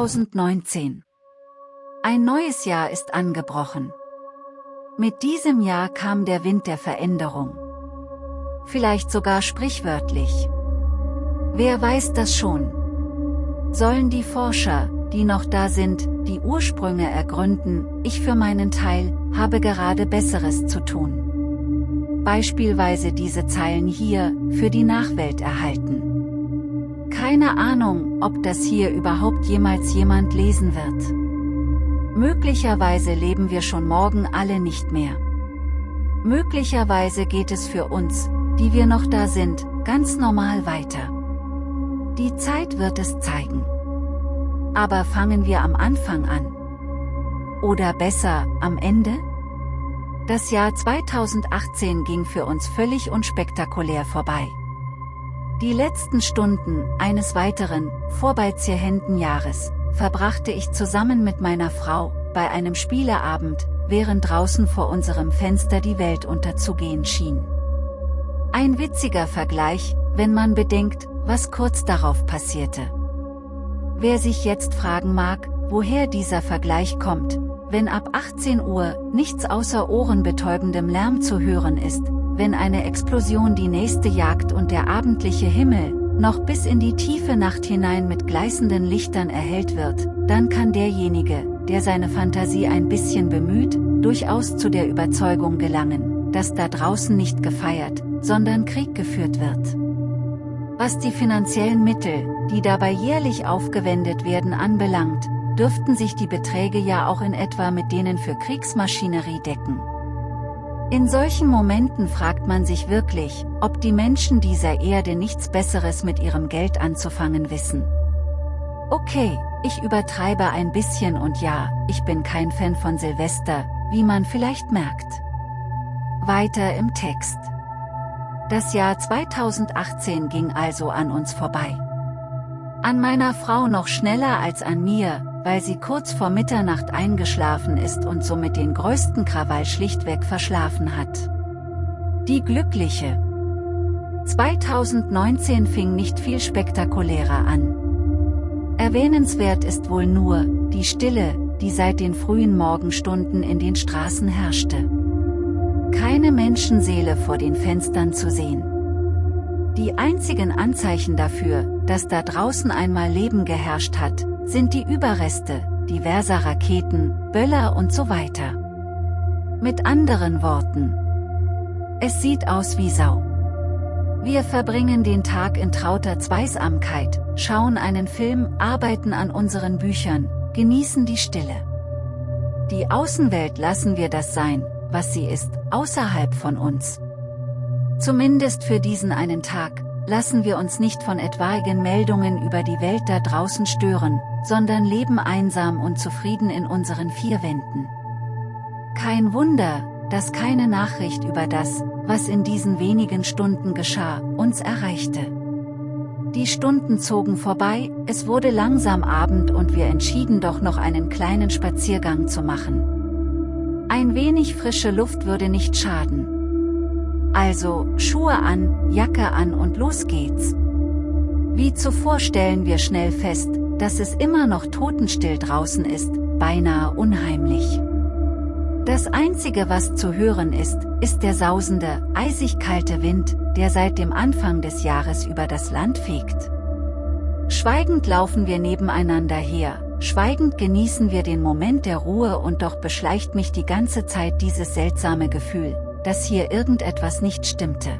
2019. Ein neues Jahr ist angebrochen. Mit diesem Jahr kam der Wind der Veränderung. Vielleicht sogar sprichwörtlich. Wer weiß das schon? Sollen die Forscher, die noch da sind, die Ursprünge ergründen, ich für meinen Teil, habe gerade Besseres zu tun. Beispielsweise diese Zeilen hier, für die Nachwelt erhalten. Keine Ahnung, ob das hier überhaupt jemals jemand lesen wird. Möglicherweise leben wir schon morgen alle nicht mehr. Möglicherweise geht es für uns, die wir noch da sind, ganz normal weiter. Die Zeit wird es zeigen. Aber fangen wir am Anfang an. Oder besser, am Ende? Das Jahr 2018 ging für uns völlig unspektakulär vorbei. Die letzten Stunden eines weiteren, vorbeizierhenden Jahres, verbrachte ich zusammen mit meiner Frau, bei einem Spieleabend, während draußen vor unserem Fenster die Welt unterzugehen schien. Ein witziger Vergleich, wenn man bedenkt, was kurz darauf passierte. Wer sich jetzt fragen mag, woher dieser Vergleich kommt, wenn ab 18 Uhr nichts außer ohrenbetäubendem Lärm zu hören ist, wenn eine Explosion die nächste jagt und der abendliche Himmel, noch bis in die tiefe Nacht hinein mit gleißenden Lichtern erhellt wird, dann kann derjenige, der seine Fantasie ein bisschen bemüht, durchaus zu der Überzeugung gelangen, dass da draußen nicht gefeiert, sondern Krieg geführt wird. Was die finanziellen Mittel, die dabei jährlich aufgewendet werden anbelangt, dürften sich die Beträge ja auch in etwa mit denen für Kriegsmaschinerie decken. In solchen Momenten fragt man sich wirklich, ob die Menschen dieser Erde nichts Besseres mit ihrem Geld anzufangen wissen. Okay, ich übertreibe ein bisschen und ja, ich bin kein Fan von Silvester, wie man vielleicht merkt. Weiter im Text. Das Jahr 2018 ging also an uns vorbei. An meiner Frau noch schneller als an mir, weil sie kurz vor Mitternacht eingeschlafen ist und somit den größten Krawall schlichtweg verschlafen hat. Die Glückliche. 2019 fing nicht viel spektakulärer an. Erwähnenswert ist wohl nur, die Stille, die seit den frühen Morgenstunden in den Straßen herrschte. Keine Menschenseele vor den Fenstern zu sehen. Die einzigen Anzeichen dafür, dass da draußen einmal Leben geherrscht hat, sind die Überreste, diverser Raketen, Böller und so weiter. Mit anderen Worten. Es sieht aus wie Sau. Wir verbringen den Tag in trauter Zweisamkeit, schauen einen Film, arbeiten an unseren Büchern, genießen die Stille. Die Außenwelt lassen wir das sein, was sie ist, außerhalb von uns. Zumindest für diesen einen Tag, lassen wir uns nicht von etwaigen Meldungen über die Welt da draußen stören, sondern leben einsam und zufrieden in unseren vier Wänden. Kein Wunder, dass keine Nachricht über das, was in diesen wenigen Stunden geschah, uns erreichte. Die Stunden zogen vorbei, es wurde langsam Abend und wir entschieden doch noch einen kleinen Spaziergang zu machen. Ein wenig frische Luft würde nicht schaden. Also, Schuhe an, Jacke an und los geht's. Wie zuvor stellen wir schnell fest, dass es immer noch totenstill draußen ist, beinahe unheimlich. Das Einzige was zu hören ist, ist der sausende, eisig kalte Wind, der seit dem Anfang des Jahres über das Land fegt. Schweigend laufen wir nebeneinander her, Schweigend genießen wir den Moment der Ruhe und doch beschleicht mich die ganze Zeit dieses seltsame Gefühl, dass hier irgendetwas nicht stimmte.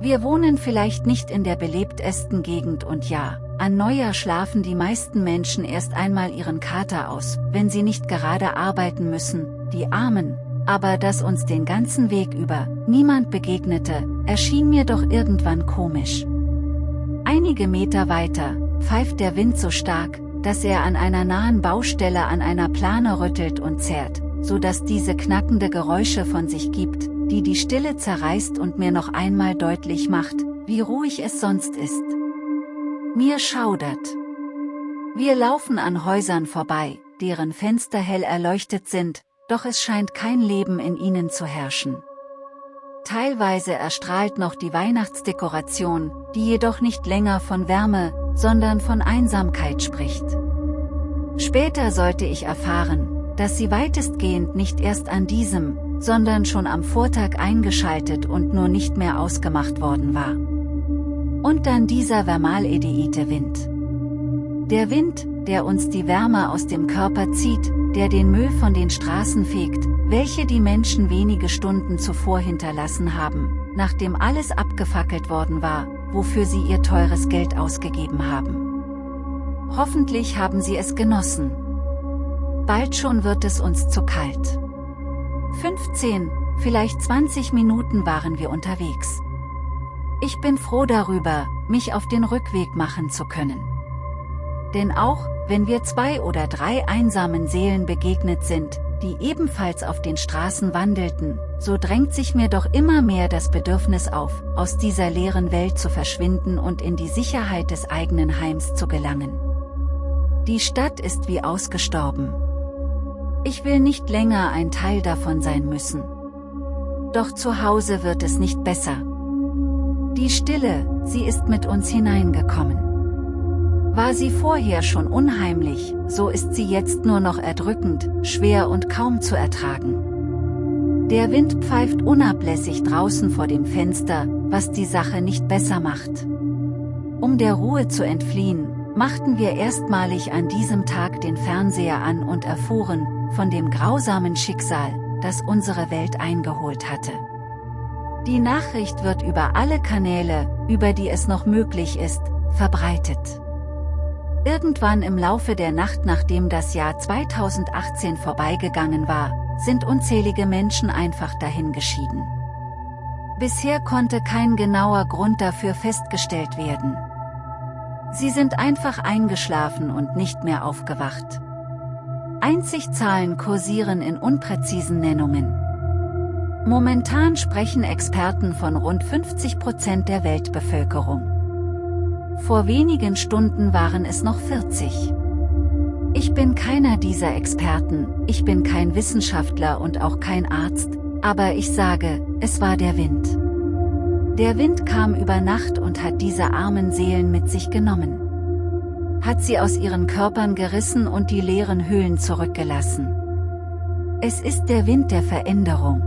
Wir wohnen vielleicht nicht in der belebtesten Gegend und ja, an Neujahr schlafen die meisten Menschen erst einmal ihren Kater aus, wenn sie nicht gerade arbeiten müssen, die Armen, aber dass uns den ganzen Weg über niemand begegnete, erschien mir doch irgendwann komisch. Einige Meter weiter, pfeift der Wind so stark, dass er an einer nahen Baustelle an einer Plane rüttelt und zerrt, so dass diese knackende Geräusche von sich gibt, die die Stille zerreißt und mir noch einmal deutlich macht, wie ruhig es sonst ist. Mir schaudert. Wir laufen an Häusern vorbei, deren Fenster hell erleuchtet sind, doch es scheint kein Leben in ihnen zu herrschen. Teilweise erstrahlt noch die Weihnachtsdekoration, die jedoch nicht länger von Wärme, sondern von Einsamkeit spricht. Später sollte ich erfahren, dass sie weitestgehend nicht erst an diesem, sondern schon am Vortag eingeschaltet und nur nicht mehr ausgemacht worden war. Und dann dieser Vermaledeite-Wind. Der Wind, der uns die Wärme aus dem Körper zieht, der den Müll von den Straßen fegt, welche die Menschen wenige Stunden zuvor hinterlassen haben, nachdem alles abgefackelt worden war, wofür sie ihr teures Geld ausgegeben haben. Hoffentlich haben sie es genossen. Bald schon wird es uns zu kalt. 15, vielleicht 20 Minuten waren wir unterwegs. Ich bin froh darüber, mich auf den Rückweg machen zu können. Denn auch, wenn wir zwei oder drei einsamen Seelen begegnet sind, die ebenfalls auf den Straßen wandelten, so drängt sich mir doch immer mehr das Bedürfnis auf, aus dieser leeren Welt zu verschwinden und in die Sicherheit des eigenen Heims zu gelangen. Die Stadt ist wie ausgestorben. Ich will nicht länger ein Teil davon sein müssen. Doch zu Hause wird es nicht besser. Die Stille, sie ist mit uns hineingekommen. War sie vorher schon unheimlich, so ist sie jetzt nur noch erdrückend, schwer und kaum zu ertragen. Der Wind pfeift unablässig draußen vor dem Fenster, was die Sache nicht besser macht. Um der Ruhe zu entfliehen, machten wir erstmalig an diesem Tag den Fernseher an und erfuhren, von dem grausamen Schicksal, das unsere Welt eingeholt hatte. Die Nachricht wird über alle Kanäle, über die es noch möglich ist, verbreitet. Irgendwann im Laufe der Nacht nachdem das Jahr 2018 vorbeigegangen war, sind unzählige Menschen einfach dahingeschieden. Bisher konnte kein genauer Grund dafür festgestellt werden. Sie sind einfach eingeschlafen und nicht mehr aufgewacht. Einzig Zahlen kursieren in unpräzisen Nennungen. Momentan sprechen Experten von rund 50 Prozent der Weltbevölkerung. Vor wenigen Stunden waren es noch 40. Ich bin keiner dieser Experten, ich bin kein Wissenschaftler und auch kein Arzt, aber ich sage, es war der Wind. Der Wind kam über Nacht und hat diese armen Seelen mit sich genommen. Hat sie aus ihren Körpern gerissen und die leeren Höhlen zurückgelassen. Es ist der Wind der Veränderung.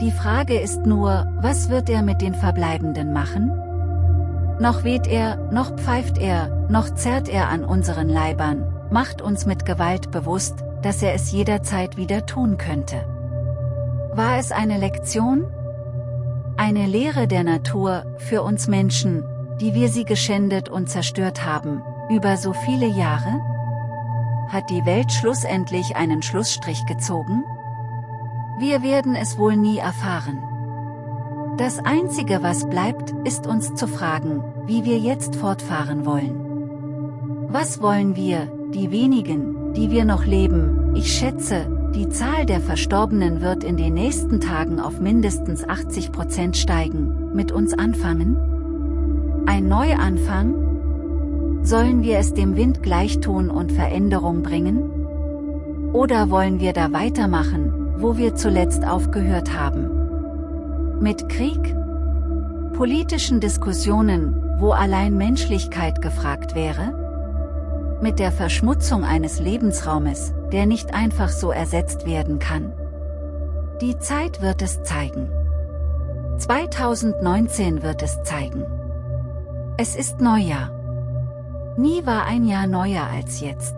Die Frage ist nur, was wird er mit den Verbleibenden machen? Noch weht er, noch pfeift er, noch zerrt er an unseren Leibern, macht uns mit Gewalt bewusst, dass er es jederzeit wieder tun könnte. War es eine Lektion? Eine Lehre der Natur, für uns Menschen, die wir sie geschändet und zerstört haben, über so viele Jahre? Hat die Welt schlussendlich einen Schlussstrich gezogen? Wir werden es wohl nie erfahren. Das Einzige was bleibt, ist uns zu fragen, wie wir jetzt fortfahren wollen. Was wollen wir, die wenigen, die wir noch leben, ich schätze, die Zahl der Verstorbenen wird in den nächsten Tagen auf mindestens 80% steigen, mit uns anfangen? Ein Neuanfang? Sollen wir es dem Wind gleich tun und Veränderung bringen? Oder wollen wir da weitermachen, wo wir zuletzt aufgehört haben? Mit Krieg? Politischen Diskussionen, wo allein Menschlichkeit gefragt wäre? Mit der Verschmutzung eines Lebensraumes, der nicht einfach so ersetzt werden kann. Die Zeit wird es zeigen. 2019 wird es zeigen. Es ist Neujahr. Nie war ein Jahr neuer als jetzt.